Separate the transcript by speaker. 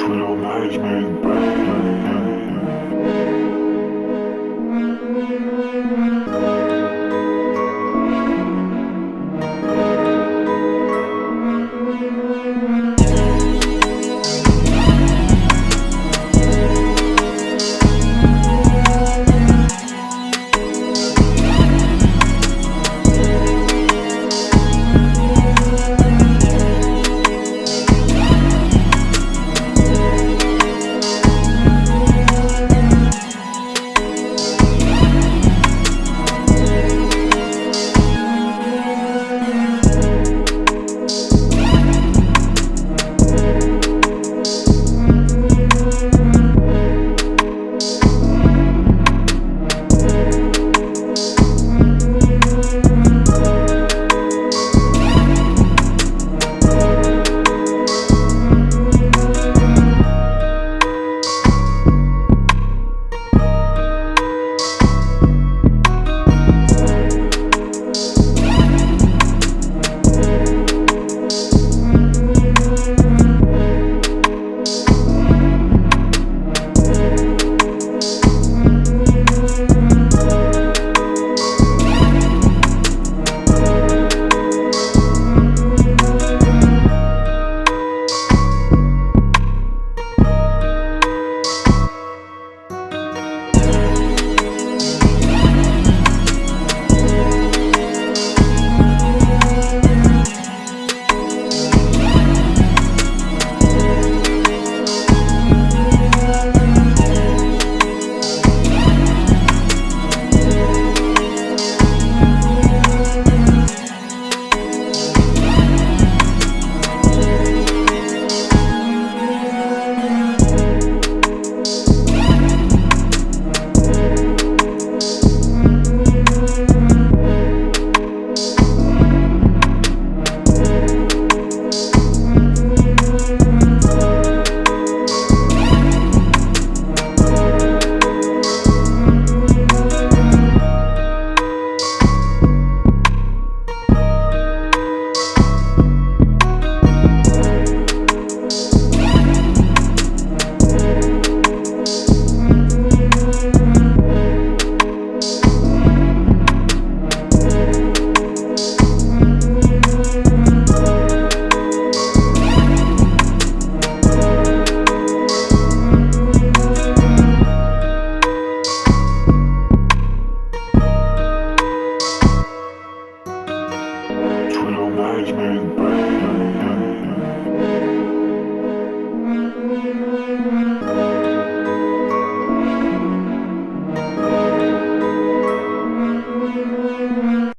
Speaker 1: Trail nights made bad.